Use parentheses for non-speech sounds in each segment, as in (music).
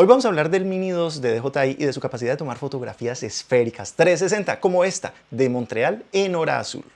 Hoy vamos a hablar del Mini 2 de DJI y de su capacidad de tomar fotografías esféricas 360 como esta de Montreal en hora azul.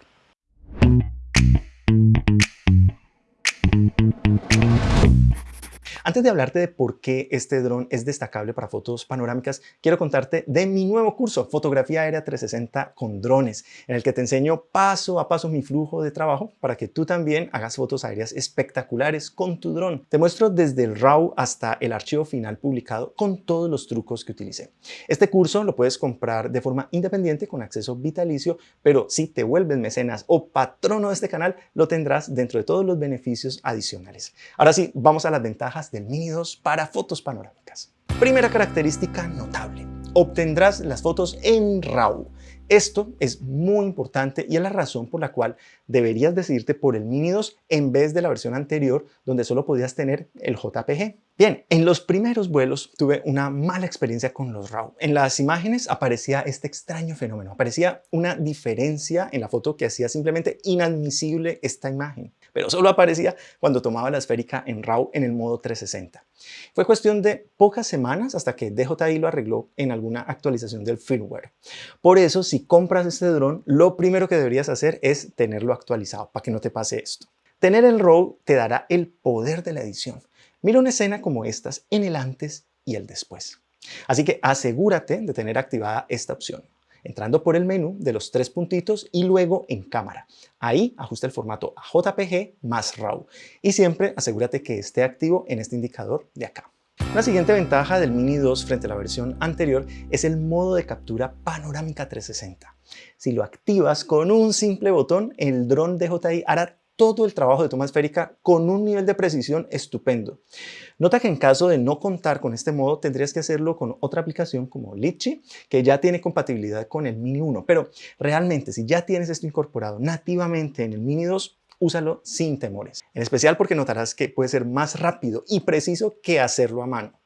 Antes de hablarte de por qué este dron es destacable para fotos panorámicas, quiero contarte de mi nuevo curso, Fotografía Aérea 360 con drones, en el que te enseño paso a paso mi flujo de trabajo para que tú también hagas fotos aéreas espectaculares con tu dron. Te muestro desde el RAW hasta el archivo final publicado con todos los trucos que utilicé. Este curso lo puedes comprar de forma independiente con acceso vitalicio, pero si te vuelves mecenas o patrono de este canal, lo tendrás dentro de todos los beneficios adicionales. Ahora sí, vamos a las ventajas del Mini 2 para fotos panorámicas. Primera característica notable, obtendrás las fotos en RAW. Esto es muy importante y es la razón por la cual deberías decidirte por el Mini 2 en vez de la versión anterior donde solo podías tener el JPG. Bien, en los primeros vuelos tuve una mala experiencia con los RAW. En las imágenes aparecía este extraño fenómeno, aparecía una diferencia en la foto que hacía simplemente inadmisible esta imagen pero solo aparecía cuando tomaba la esférica en RAW en el modo 360. Fue cuestión de pocas semanas hasta que DJI lo arregló en alguna actualización del firmware. Por eso, si compras este dron, lo primero que deberías hacer es tenerlo actualizado para que no te pase esto. Tener el RAW te dará el poder de la edición. Mira una escena como estas en el antes y el después. Así que asegúrate de tener activada esta opción entrando por el menú de los tres puntitos y luego en cámara. Ahí ajusta el formato a JPG más RAW y siempre asegúrate que esté activo en este indicador de acá. La siguiente ventaja del Mini 2 frente a la versión anterior es el modo de captura panorámica 360. Si lo activas con un simple botón, el dron DJI hará todo el trabajo de toma esférica con un nivel de precisión estupendo. Nota que en caso de no contar con este modo tendrías que hacerlo con otra aplicación como Litchi, que ya tiene compatibilidad con el Mini 1, pero realmente si ya tienes esto incorporado nativamente en el Mini 2, úsalo sin temores. En especial porque notarás que puede ser más rápido y preciso que hacerlo a mano.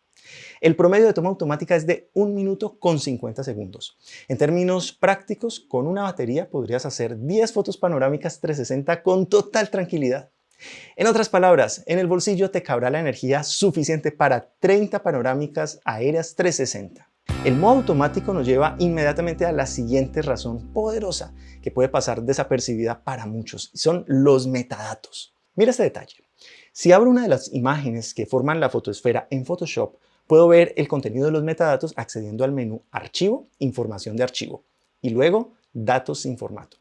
El promedio de toma automática es de 1 minuto con 50 segundos. En términos prácticos, con una batería podrías hacer 10 fotos panorámicas 360 con total tranquilidad. En otras palabras, en el bolsillo te cabrá la energía suficiente para 30 panorámicas aéreas 360. El modo automático nos lleva inmediatamente a la siguiente razón poderosa que puede pasar desapercibida para muchos, son los metadatos. Mira este detalle. Si abro una de las imágenes que forman la fotosfera en Photoshop, puedo ver el contenido de los metadatos accediendo al menú Archivo, Información de archivo y luego Datos sin formato.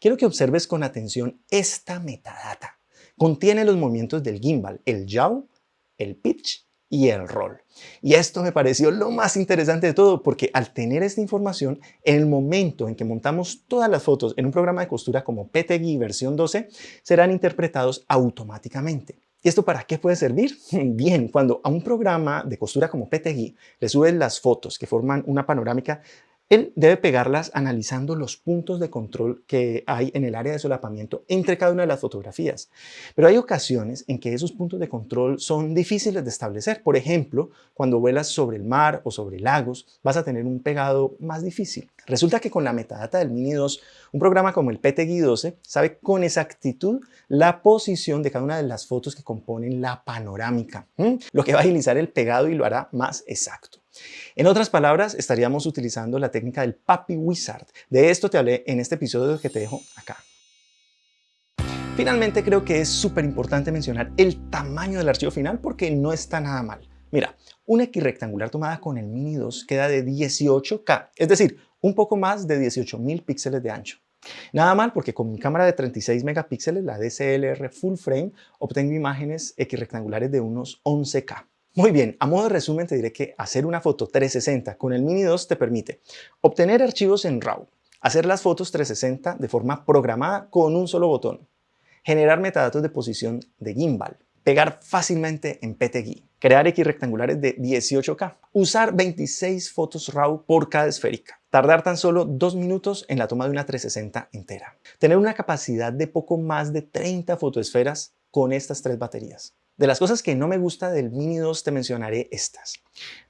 Quiero que observes con atención esta metadata. Contiene los movimientos del gimbal, el yaw, el pitch y el roll. Y esto me pareció lo más interesante de todo porque al tener esta información, en el momento en que montamos todas las fotos en un programa de costura como PTGui versión 12, serán interpretados automáticamente. ¿Y esto para qué puede servir? (laughs) Bien, cuando a un programa de costura como PTGui le suben las fotos que forman una panorámica, él debe pegarlas analizando los puntos de control que hay en el área de solapamiento entre cada una de las fotografías. Pero hay ocasiones en que esos puntos de control son difíciles de establecer. Por ejemplo, cuando vuelas sobre el mar o sobre lagos, vas a tener un pegado más difícil. Resulta que con la metadata del Mini 2, un programa como el PTGui 12 sabe con exactitud la posición de cada una de las fotos que componen la panorámica, lo que va a agilizar el pegado y lo hará más exacto. En otras palabras, estaríamos utilizando la técnica del Papi Wizard. De esto te hablé en este episodio que te dejo acá. Finalmente creo que es súper importante mencionar el tamaño del archivo final porque no está nada mal. Mira, una X rectangular tomada con el Mini 2 queda de 18K, es decir, un poco más de 18.000 píxeles de ancho. Nada mal porque con mi cámara de 36 megapíxeles, la DSLR Full Frame, obtengo imágenes X rectangulares de unos 11K. Muy bien, a modo de resumen te diré que hacer una foto 360 con el Mini 2 te permite obtener archivos en RAW, hacer las fotos 360 de forma programada con un solo botón, generar metadatos de posición de gimbal, pegar fácilmente en PTGui, crear X rectangulares de 18K, usar 26 fotos RAW por cada esférica, tardar tan solo 2 minutos en la toma de una 360 entera, tener una capacidad de poco más de 30 fotoesferas con estas tres baterías. De las cosas que no me gusta del Mini 2 te mencionaré estas.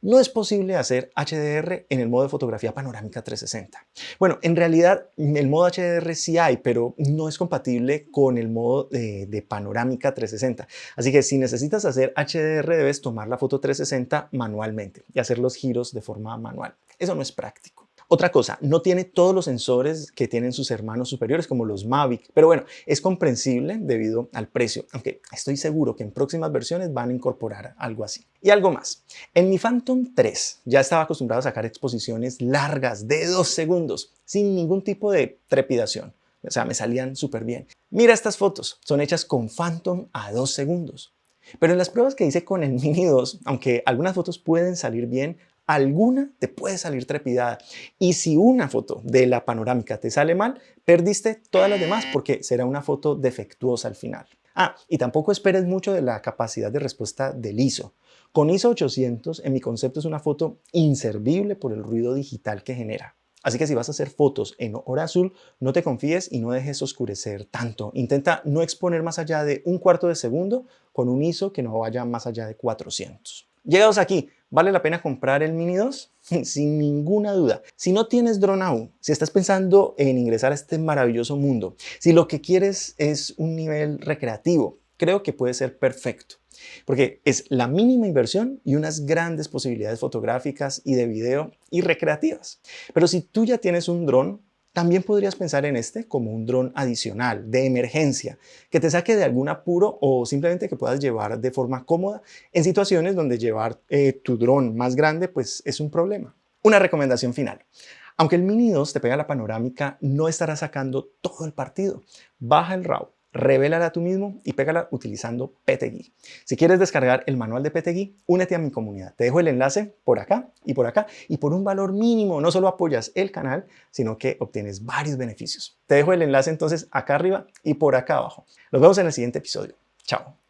No es posible hacer HDR en el modo de fotografía panorámica 360. Bueno, en realidad el modo HDR sí hay, pero no es compatible con el modo de, de, panorámica 360. Así que si necesitas hacer HDR debes tomar la foto 360 manualmente y hacer los giros de forma manual. Eso no es práctico. Otra cosa, no tiene todos los sensores que tienen sus hermanos superiores como los Mavic, pero bueno, es comprensible debido al precio, aunque estoy seguro que en próximas versiones van a incorporar algo así. Y algo más, en mi Phantom 3 ya estaba acostumbrado a sacar exposiciones largas de dos segundos sin ningún tipo de trepidación. O sea, me salían súper bien. Mira estas fotos, son hechas con Phantom a dos segundos. Pero en las pruebas que hice con el (laughs) Mini 2, aunque algunas fotos pueden salir bien, alguna te puede salir trepidada. Y si una foto de la panorámica te sale mal, perdiste todas las demás porque será una foto defectuosa al final. Ah, y tampoco esperes mucho de la capacidad de respuesta del ISO. Con ISO 800, en mi concepto, es una foto inservible por el ruido digital que genera. Así que si vas a hacer fotos en hora azul, no te confíes y no dejes oscurecer tanto. Intenta no exponer más allá de un cuarto de segundo con un ISO que no vaya más allá de 400. Llegados aquí, ¿vale la pena comprar el Mini 2? (laughs) Sin ninguna duda. Si no tienes dron aún, si estás pensando en ingresar a este maravilloso mundo, si lo que quieres es un nivel recreativo, creo que puede ser perfecto. Porque es la mínima inversión y unas grandes posibilidades fotográficas y de video y recreativas. Pero si tú ya tienes un dron, también podrías pensar en este como un dron adicional, de emergencia, que te saque de algún apuro o simplemente que puedas llevar de forma cómoda en situaciones donde llevar eh, tu dron más grande pues es un problema. Una recomendación final. Aunque el Mini 2 te pega la panorámica, no estará sacando todo el partido. Baja el RAW, revélala tú mismo y pégala utilizando PTGui. Si quieres descargar el manual de PTGui, únete a mi comunidad. Te dejo el enlace por acá y por acá y por un valor mínimo no solo apoyas el canal, sino que obtienes varios beneficios. Te dejo el enlace entonces acá arriba y por acá abajo. Nos vemos en el siguiente episodio. Chao.